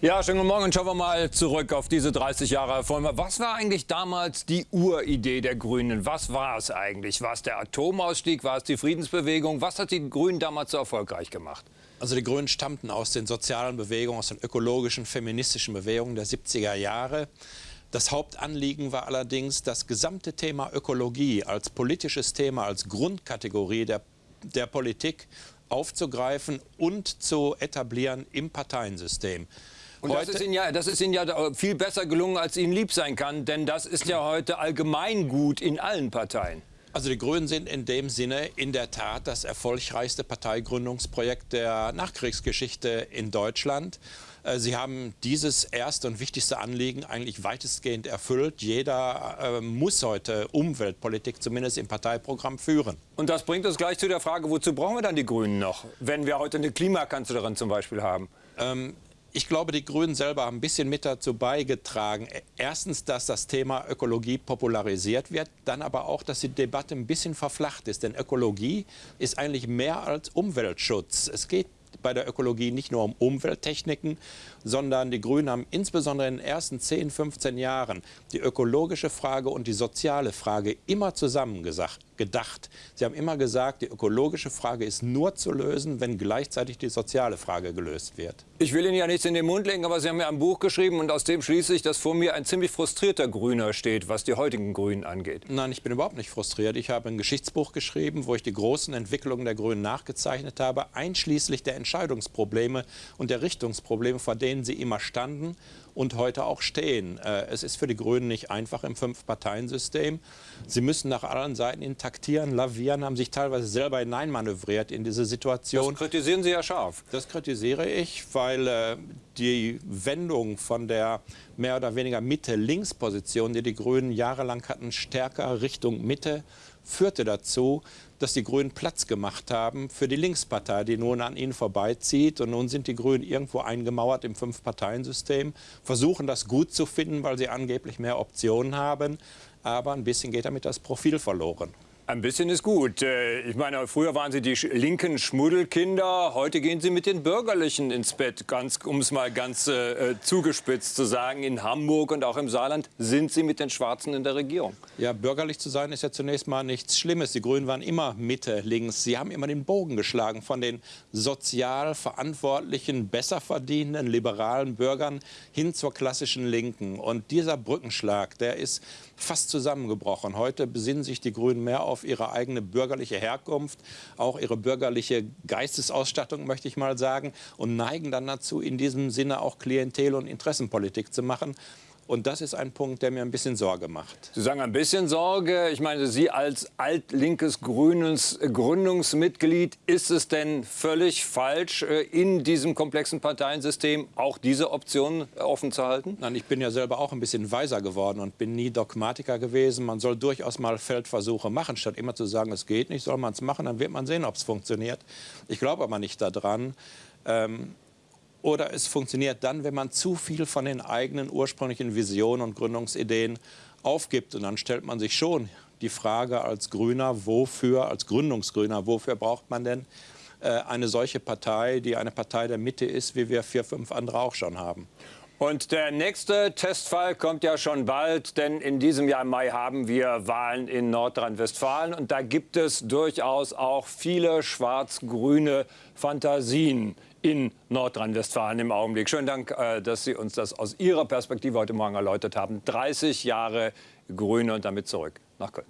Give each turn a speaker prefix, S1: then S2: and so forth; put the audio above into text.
S1: Ja, schönen guten Morgen. Schauen wir mal zurück auf diese 30 Jahre Reform. Was war eigentlich damals die Uridee der Grünen? Was war es eigentlich? War es der Atomausstieg? War es die Friedensbewegung? Was hat die Grünen damals so erfolgreich gemacht?
S2: Also die Grünen stammten aus den sozialen Bewegungen, aus den ökologischen, feministischen Bewegungen der 70er Jahre. Das Hauptanliegen war allerdings, das gesamte Thema Ökologie als politisches Thema, als Grundkategorie der, der Politik aufzugreifen und zu etablieren im Parteiensystem.
S1: Und das ist, Ihnen ja, das ist Ihnen ja viel besser gelungen, als Ihnen lieb sein kann, denn das ist ja heute allgemeingut in allen Parteien.
S2: Also die Grünen sind in dem Sinne in der Tat das erfolgreichste Parteigründungsprojekt der Nachkriegsgeschichte in Deutschland. Äh, Sie haben dieses erste und wichtigste Anliegen eigentlich weitestgehend erfüllt. Jeder äh, muss heute Umweltpolitik zumindest im Parteiprogramm führen.
S1: Und das bringt uns gleich zu der Frage, wozu brauchen wir dann die Grünen noch, wenn wir heute eine Klimakanzlerin zum Beispiel haben?
S2: Ähm, ich glaube, die Grünen selber haben ein bisschen mit dazu beigetragen. Erstens, dass das Thema Ökologie popularisiert wird, dann aber auch, dass die Debatte ein bisschen verflacht ist. Denn Ökologie ist eigentlich mehr als Umweltschutz. Es geht bei der Ökologie nicht nur um Umwelttechniken, sondern die Grünen haben insbesondere in den ersten 10, 15 Jahren die ökologische Frage und die soziale Frage immer zusammen gedacht. Sie haben immer gesagt, die ökologische Frage ist nur zu lösen, wenn gleichzeitig die soziale Frage gelöst wird.
S1: Ich will Ihnen ja nichts in den Mund legen, aber Sie haben ja ein Buch geschrieben und aus dem schließe ich, dass vor mir ein ziemlich frustrierter Grüner steht, was die heutigen Grünen angeht.
S2: Nein, ich bin überhaupt nicht frustriert. Ich habe ein Geschichtsbuch geschrieben, wo ich die großen Entwicklungen der Grünen nachgezeichnet habe, einschließlich der Entscheidungsprobleme und der Richtungsprobleme, vor denen sie immer standen und heute auch stehen. Äh, es ist für die Grünen nicht einfach im Fünf-Parteien-System. Sie müssen nach allen Seiten intaktieren, lavieren, haben sich teilweise selber hineinmanövriert in diese Situation.
S1: Das kritisieren Sie ja scharf.
S2: Das kritisiere ich, weil äh, die Wendung von der mehr oder weniger Mitte-Links-Position, die die Grünen jahrelang hatten, stärker Richtung Mitte, führte dazu, dass die Grünen Platz gemacht haben für die Linkspartei, die nun an ihnen vorbeizieht. Und nun sind die Grünen irgendwo eingemauert im Fünf-Parteien-System, versuchen das gut zu finden, weil sie angeblich mehr Optionen haben. Aber ein bisschen geht damit das Profil verloren.
S1: Ein bisschen ist gut. Äh, ich meine, früher waren Sie die linken Schmuddelkinder, heute gehen Sie mit den Bürgerlichen ins Bett, um es mal ganz äh, äh, zugespitzt zu sagen. In Hamburg und auch im Saarland sind Sie mit den Schwarzen in der Regierung.
S2: Ja, bürgerlich zu sein ist ja zunächst mal nichts Schlimmes. Die Grünen waren immer Mitte, links. Sie haben immer den Bogen geschlagen von den sozial verantwortlichen, besser verdienenden, liberalen Bürgern hin zur klassischen Linken. Und dieser Brückenschlag, der ist fast zusammengebrochen. Heute besinnen sich die Grünen mehr auf ihre eigene bürgerliche Herkunft, auch ihre bürgerliche Geistesausstattung, möchte ich mal sagen, und neigen dann dazu, in diesem Sinne auch Klientel- und Interessenpolitik zu machen. Und das ist ein Punkt, der mir ein bisschen Sorge macht.
S1: Sie sagen ein bisschen Sorge. Ich meine, Sie als altlinkes Grünes Gründungsmitglied, ist es denn völlig falsch, äh, in diesem komplexen Parteiensystem auch diese Option offen zu halten?
S2: Nein, ich bin ja selber auch ein bisschen weiser geworden und bin nie Dogmatiker gewesen. Man soll durchaus mal Feldversuche machen, statt immer zu sagen, es geht nicht, soll man es machen, dann wird man sehen, ob es funktioniert. Ich glaube aber nicht daran. Ähm, oder es funktioniert dann, wenn man zu viel von den eigenen ursprünglichen Visionen und Gründungsideen aufgibt. Und dann stellt man sich schon die Frage als Grüner, wofür, als Gründungsgrüner, wofür braucht man denn äh, eine solche Partei, die eine Partei der Mitte ist, wie wir vier, fünf andere auch schon haben.
S1: Und der nächste Testfall kommt ja schon bald, denn in diesem Jahr im Mai haben wir Wahlen in Nordrhein-Westfalen und da gibt es durchaus auch viele schwarz-grüne Fantasien in Nordrhein-Westfalen im Augenblick. Schönen Dank, äh, dass Sie uns das aus Ihrer Perspektive heute Morgen erläutert haben. 30 Jahre Grüne und damit zurück nach Köln.